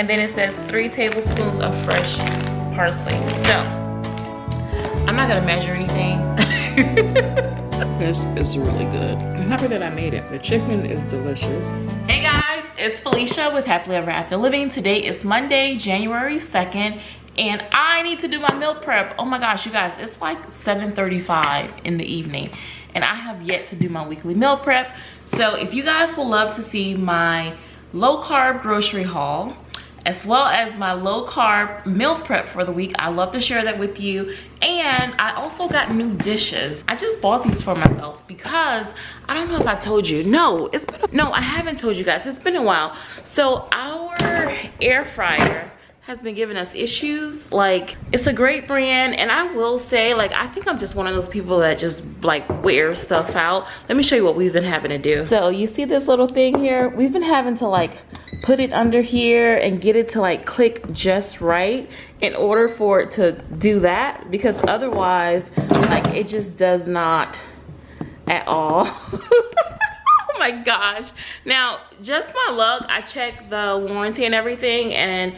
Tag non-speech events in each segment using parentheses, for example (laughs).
and then it says three tablespoons of fresh parsley. So i'm not gonna measure anything. (laughs) This is really good. I'm happy that i made it. The chicken is delicious. Hey guys it's felicia with happily ever after living. Today is monday january 2nd and i need to do my meal prep. Oh my gosh you guys it's like 7:35 in the evening and i have yet to do my weekly meal prep. So if you guys would love to see my low carb grocery haul as well as my low carb meal prep for the week. I love to share that with you. And I also got new dishes. I just bought these for myself because I don't know if I told you. No, it's been, no, I haven't told you guys. It's been a while. So our air fryer has been giving us issues. Like it's a great brand and i will say like i think i'm just one of those people that just like wear stuff out. Let me show you what we've been having to do. So you see this little thing here? We've been having to like put it under here and get it to like click just right in order for it to do that because otherwise like it just does not at all. (laughs) Oh my gosh. Now just my luck i checked the warranty and everything and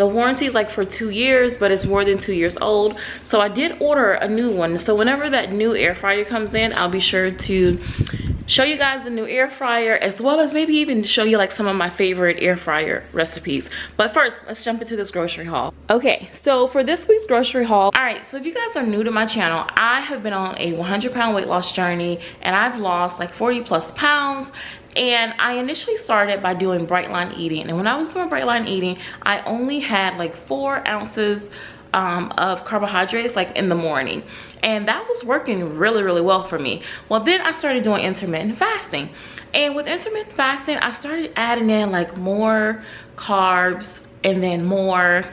the warranty is like for two years but it's more than two years old. So i did order a new one. So whenever that new air fryer comes in i'll be sure to show you guys the new air fryer as well as maybe even show you like some of my favorite air fryer recipes. But first let's jump into this grocery haul. Okay so for this week's grocery haul all right so if you guys are new to my channel i have been on a 100 pound weight loss journey and i've lost like 40 plus pounds and I initially started by doing bright line eating. And when I was doing bright line eating I only had like four ounces um, of carbohydrates like in the morning. And that was working really really well for me. Well then I started doing intermittent fasting. And with intermittent fasting I started adding in like more carbs and then more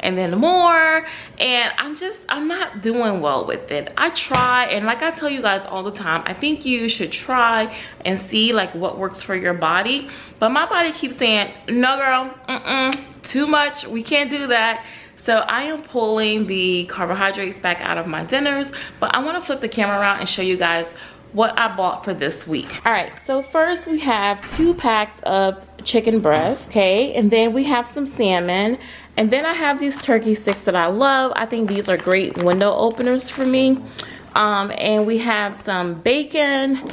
and then more. And i'm just i'm not doing well with it. I try and like i tell you guys all the time i think you should try and see like what works for your body. But my body keeps saying no girl mm -mm, too much. We can't do that. So I am pulling the carbohydrates back out of my dinners, but I wanna flip the camera around and show you guys what I bought for this week. All right, so first we have two packs of chicken breast, okay? And then we have some salmon. And then I have these turkey sticks that I love. I think these are great window openers for me. Um, and we have some bacon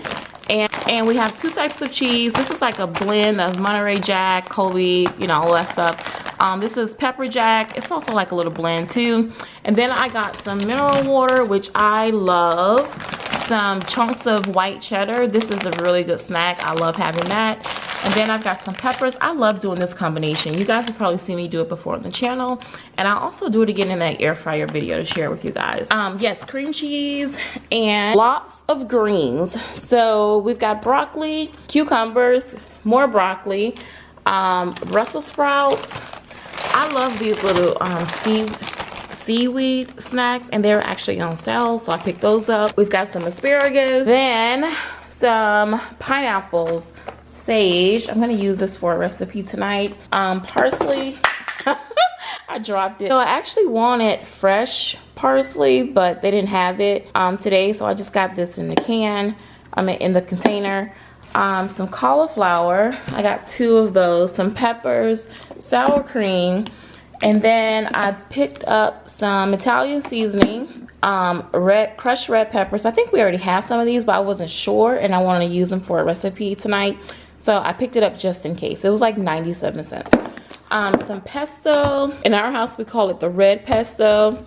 and, and we have two types of cheese. This is like a blend of Monterey Jack, Colby, you know, all that stuff. Um, this is pepper jack. It's also like a little blend too. And then I got some mineral water, which I love some chunks of white cheddar. This is a really good snack. I love having that. And then I've got some peppers. I love doing this combination. You guys have probably seen me do it before on the channel. And I'll also do it again in that air fryer video to share with you guys. Um, yes, cream cheese and lots of greens. So we've got broccoli, cucumbers, more broccoli, um, Brussels sprouts. I love these little um, seed seaweed snacks and they're actually on sale so i picked those up we've got some asparagus then some pineapples sage i'm to use this for a recipe tonight um parsley (laughs) I dropped it. So I actually wanted fresh parsley, but they didn't have it um, today. So I just got this in the can, I mean in the container. Um, some cauliflower, I got two of those, some peppers, sour cream, and then I picked up some Italian seasoning, um, red crushed red peppers. I think we already have some of these, but I wasn't sure and I wanted to use them for a recipe tonight. So I picked it up just in case. It was like 97 cents. Um, some pesto. In our house, we call it the red pesto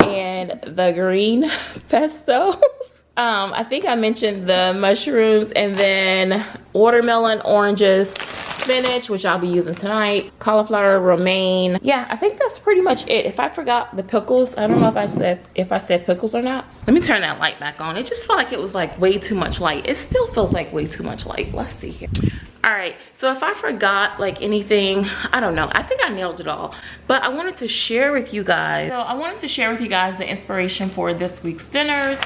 and the green (laughs) pesto. (laughs) um, I think I mentioned the mushrooms and then watermelon, oranges, spinach, which I'll be using tonight, cauliflower, romaine. Yeah, I think that's pretty much it. If I forgot the pickles, I don't know if I said if I said pickles or not. Let me turn that light back on. It just felt like it was like way too much light. It still feels like way too much light. Let's see here all right so if i forgot like anything i don't know i think i nailed it all but i wanted to share with you guys so i wanted to share with you guys the inspiration for this week's dinners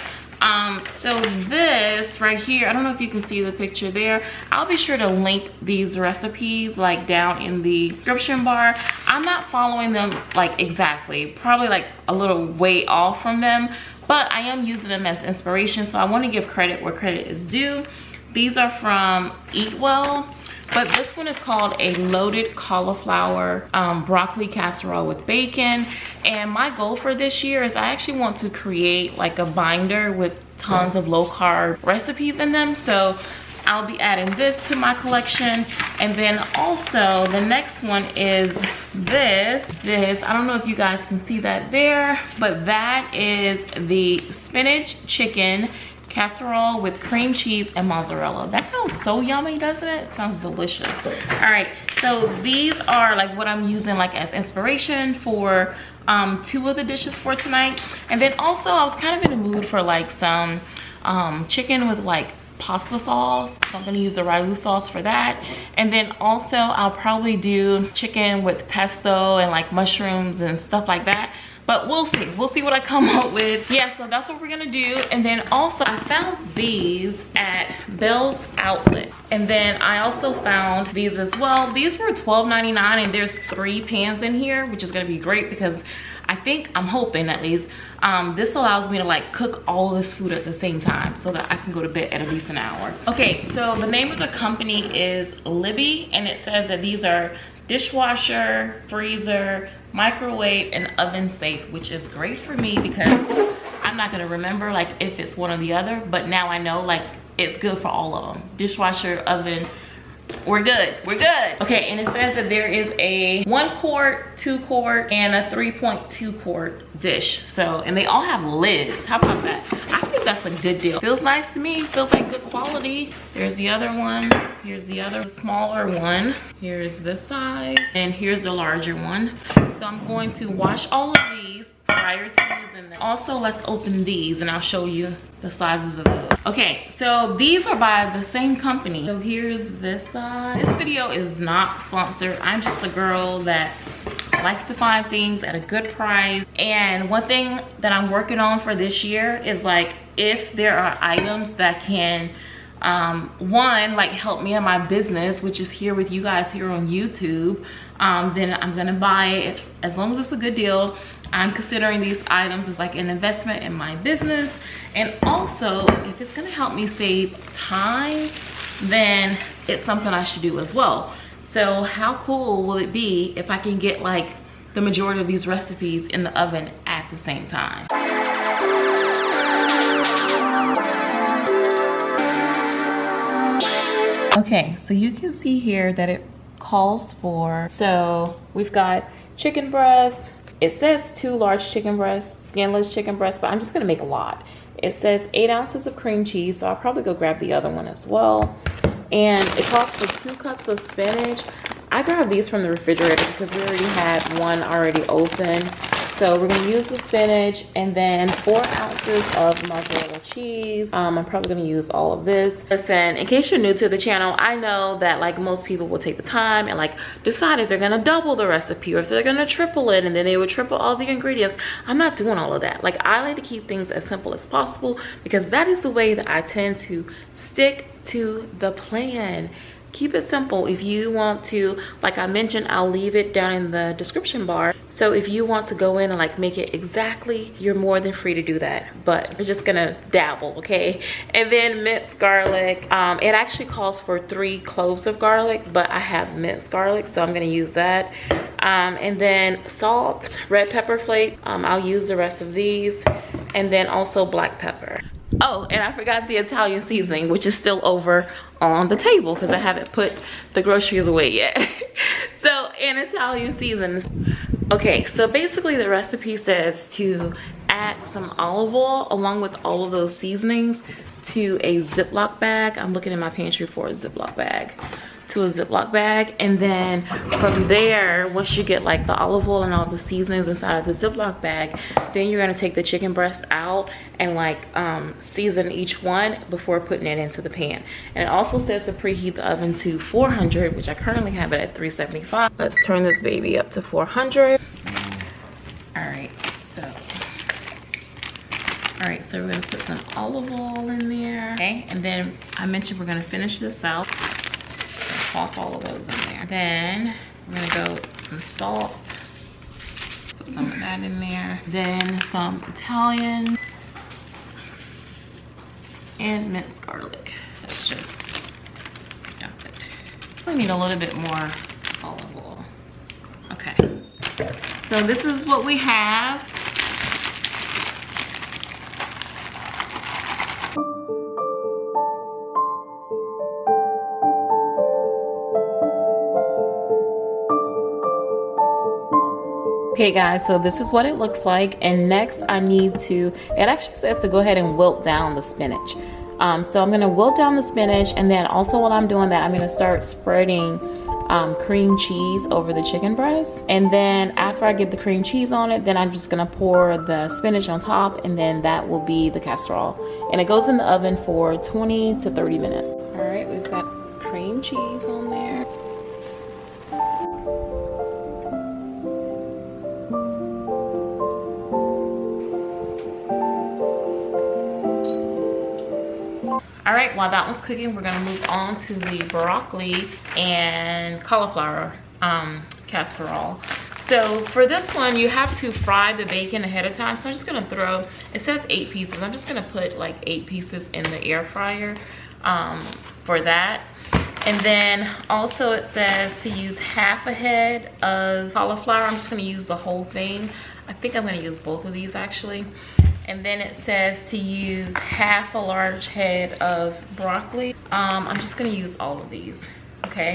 um so this right here i don't know if you can see the picture there. I'll be sure to link these recipes like down in the description bar. I'm not following them like exactly. Probably like a little way off from them but i am using them as inspiration so i want to give credit where credit is due. These are from eat well but this one is called a loaded cauliflower um, broccoli casserole with bacon. And my goal for this year is I actually want to create like a binder with tons of low carb recipes in them. So I'll be adding this to my collection. And then also the next one is this. This, I don't know if you guys can see that there, but that is the spinach chicken casserole with cream cheese and mozzarella. That sounds so yummy, doesn't it? Sounds delicious. All right, so these are like what I'm using like as inspiration for um, two of the dishes for tonight. And then also I was kind of in the mood for like some um, chicken with like pasta sauce. So I'm gonna use the ragu sauce for that. And then also I'll probably do chicken with pesto and like mushrooms and stuff like that but we'll see. We'll see what i come up with. Yeah so that's what we're gonna do. And then also i found these at Bealls outlet. And then i also found these as well. These were $12.99 and there's three pans in here which is gonna be great because i think i'm hoping at least um, this allows me to like cook all of this food at the same time so that I can go to bed at at least an hour. Okay, so the name of the company is Libbey and it says that these are dishwasher, freezer, microwave, and oven safe, which is great for me because I'm not gonna remember like if it's one or the other, but now I know like it's good for all of them. Dishwasher, oven, we're good we're good. Okay and it says that there is a one quart two quart and a 3.2 quart dish. So and they all have lids. How about that? I think that's a good deal. Feels nice to me feels like good quality. There's the other one here's the other smaller one. Here's this size and here's the larger one. So i'm going to wash all of these prior to using them. Also let's open these and i'll show you the sizes of those. Okay so these are by the same company. So here's this this video is not sponsored. I'm just a girl that likes to find things at a good price. And one thing that i'm working on for this year is like if there are items that can um, one like help me in my business which is here with you guys here on youtube um, then i'm gonna buy it as long as it's a good deal. I'm considering these items as like an investment in my business. And also if it's gonna help me save time then it's something i should do as well. So how cool will it be if i can get like the majority of these recipes in the oven at the same time okay so you can see here that it calls for so we've got chicken breasts. it says two large chicken breasts skinless chicken breasts but i'm just gonna make a lot it says eight ounces of cream cheese, so I'll probably go grab the other one as well. And it calls for two cups of spinach. I grabbed these from the refrigerator because we already had one already open. So we're gonna use the spinach and then four ounces of mozzarella cheese. Um, I'm probably gonna use all of this. Listen, in case you're new to the channel, I know that like most people will take the time and like decide if they're gonna double the recipe or if they're gonna triple it and then they would triple all the ingredients. I'm not doing all of that. Like I like to keep things as simple as possible because that is the way that I tend to stick to the plan keep it simple. If you want to like i mentioned i'll leave it down in the description bar. So if you want to go in and like make it exactly you're more than free to do that. But we're just gonna dabble okay? And then minced garlic. Um, it actually calls for three cloves of garlic but i have minced garlic so i'm gonna use that. Um, and then salt red pepper flake. Um, i'll use the rest of these. And then also black pepper Oh, and I forgot the Italian seasoning, which is still over on the table because I haven't put the groceries away yet. (laughs) so, in Italian seasons. Okay, so basically the recipe says to add some olive oil along with all of those seasonings to a Ziploc bag. I'm looking in my pantry for a Ziploc bag to a Ziploc bag. And then from there, once you get like the olive oil and all the seasonings inside of the Ziploc bag, then you're gonna take the chicken breast out and like um, season each one before putting it into the pan. And it also says to preheat the oven to 400, which I currently have it at 375. Let's turn this baby up to 400. All right, so all right so we're gonna put some olive oil in there okay and then i mentioned we're gonna finish this out toss all of those in there. Then we're gonna go some salt. Put some of that in there. Then some Italian and minced garlic. Let's just dump it. We need a little bit more olive oil. Okay. So this is what we have. Okay guys, so this is what it looks like. And next I need to, it actually says to go ahead and wilt down the spinach. Um, so I'm gonna wilt down the spinach and then also while I'm doing that, I'm gonna start spreading um, cream cheese over the chicken breast. And then after I get the cream cheese on it, then I'm just gonna pour the spinach on top and then that will be the casserole. And it goes in the oven for 20 to 30 minutes. All right, we've got cream cheese on there. Right, while that one's cooking, we're gonna move on to the broccoli and cauliflower um, casserole. So for this one, you have to fry the bacon ahead of time. So I'm just gonna throw, it says eight pieces. I'm just gonna put like eight pieces in the air fryer um, for that. And then also it says to use half a head of cauliflower. I'm just gonna use the whole thing. I think I'm gonna use both of these actually and then it says to use half a large head of broccoli. Um, i'm just going to use all of these okay?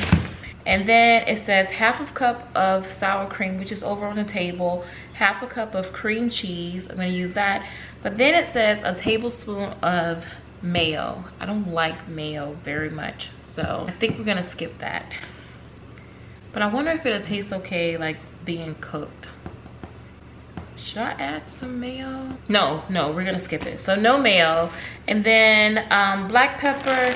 And then it says half a cup of sour cream which is over on the table half a cup of cream cheese i'm going to use that. But then it says a tablespoon of mayo. I don't like mayo very much so i think we're to skip that. But i wonder if it'll taste okay like being cooked should I add some mayo? No, no, we're gonna skip it. So no mayo. And then um, black pepper,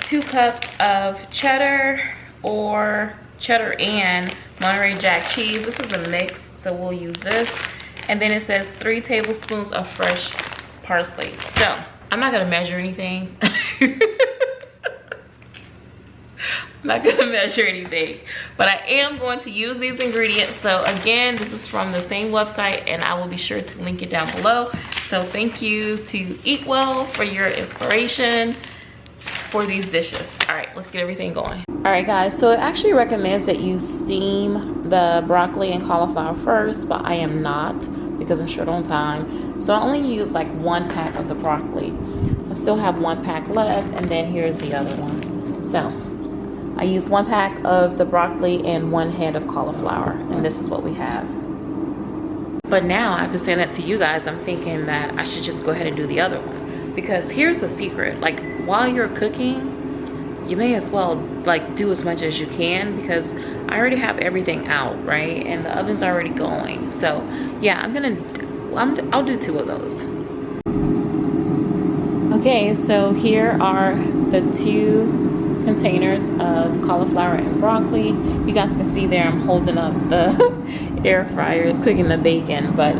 two cups of cheddar or cheddar and Monterey Jack cheese. This is a mix, so we'll use this. And then it says three tablespoons of fresh parsley. So I'm not gonna measure anything. (laughs) Not gonna (laughs) measure anything, but I am going to use these ingredients. So again, this is from the same website and I will be sure to link it down below. So thank you to Eat Well for your inspiration for these dishes. All right, let's get everything going. All right guys, so it actually recommends that you steam the broccoli and cauliflower first, but I am not because I'm short on time. So I only use like one pack of the broccoli. I still have one pack left and then here's the other one. So I used one pack of the broccoli and one head of cauliflower, and this is what we have. But now been saying that to you guys, I'm thinking that I should just go ahead and do the other one. Because here's a secret, like while you're cooking, you may as well like do as much as you can because I already have everything out, right? And the oven's already going. So yeah, I'm gonna, I'm, I'll do two of those. Okay, so here are the two containers of cauliflower and broccoli. You guys can see there I'm holding up the (laughs) air fryer. It's cooking the bacon, but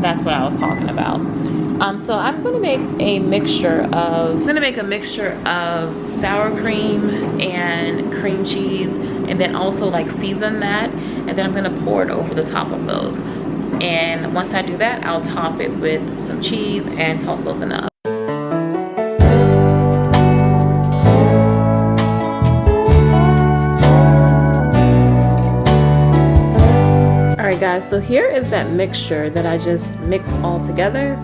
that's what I was talking about. Um, so I'm gonna make a mixture of, I'm gonna make a mixture of sour cream and cream cheese and then also like season that and then I'm gonna pour it over the top of those. And once I do that, I'll top it with some cheese and toss those in the oven. Guys so here is that mixture that I just mixed all together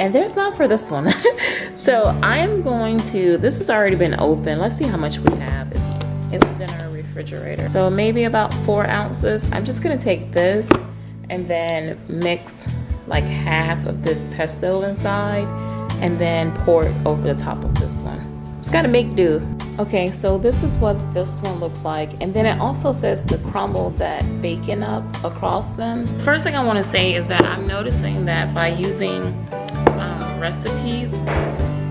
and there's not for this one. (laughs) So I am going to this has already been open. Let's see how much we have. It was in our refrigerator. So maybe about four ounces. I'm just gonna take this and then mix like half of this pesto inside and then pour it over the top of this one. Just gotta make do Okay, so this is what this one looks like. And then it also says to crumble that bacon up across them. First thing I wanna say is that I'm noticing that by using um, recipes,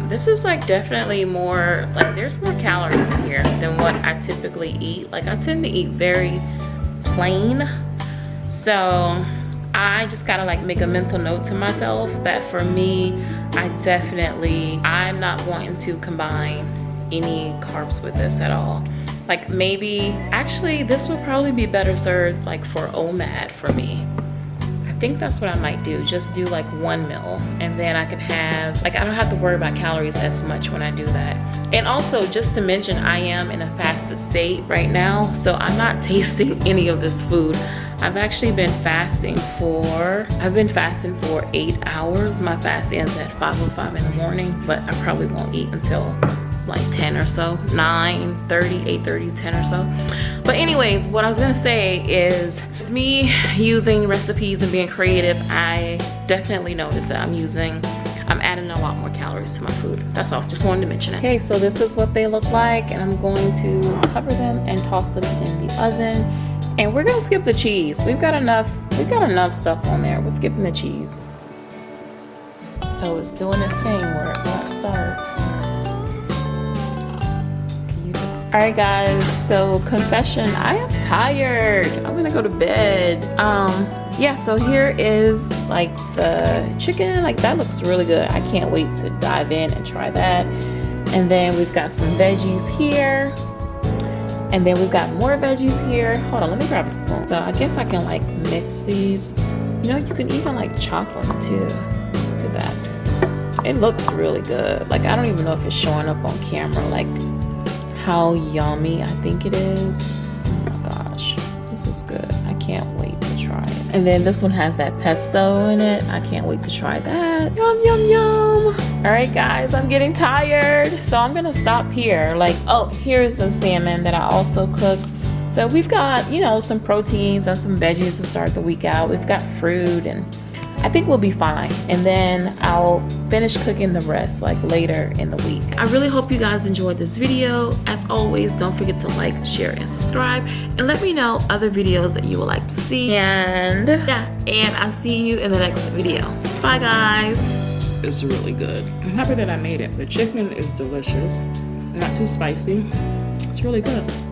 this is like definitely more, like there's more calories in here than what I typically eat. Like I tend to eat very plain. So I just gotta like make a mental note to myself that for me, I definitely, I'm not wanting to combine any carbs with this at all. Like maybe, actually this would probably be better served like for OMAD for me. I think that's what I might do. Just do like one meal and then I could have, like I don't have to worry about calories as much when I do that. And also just to mention, I am in a fasted state right now. So I'm not (laughs) tasting any of this food. I've actually been fasting for, I've been fasting for eight hours. My fast ends at 5.05 in the morning, but I probably won't eat until like 10 or so 9 30 8 30 10 or so. But anyways what i was gonna say is me using recipes and being creative i definitely noticed that i'm using i'm adding a lot more calories to my food. That's all just wanted to mention it. Okay so this is what they look like and i'm going to cover them and toss them in the oven. And we're gonna skip the cheese. We've got enough we've got enough stuff on there. We're skipping the cheese. So it's doing this thing where it won't start all right guys so confession i am tired. I'm gonna go to bed. Um yeah so here is like the chicken. Like that looks really good. I can't wait to dive in and try that. And then we've got some veggies here. And then we've got more veggies here. Hold on let me grab a spoon. So i guess i can like mix these. You know you can even like chop them too look at that. It looks really good. Like i don't even know if it's showing up on camera like how yummy I think it is. Oh my gosh, this is good. I can't wait to try it. And then this one has that pesto in it. I can't wait to try that. Yum, yum, yum. All right, guys, I'm getting tired. So I'm gonna stop here. Like, oh, here's the salmon that I also cooked. So we've got, you know, some proteins and some veggies to start the week out. We've got fruit and I think we'll be fine. And then I'll finish cooking the rest like later in the week. I really hope you guys enjoyed this video. As always, don't forget to like, share, and subscribe. And let me know other videos that you would like to see. And yeah, and I'll see you in the next video. Bye guys. It's really good. I'm happy that I made it. The chicken is delicious. Not too spicy. It's really good.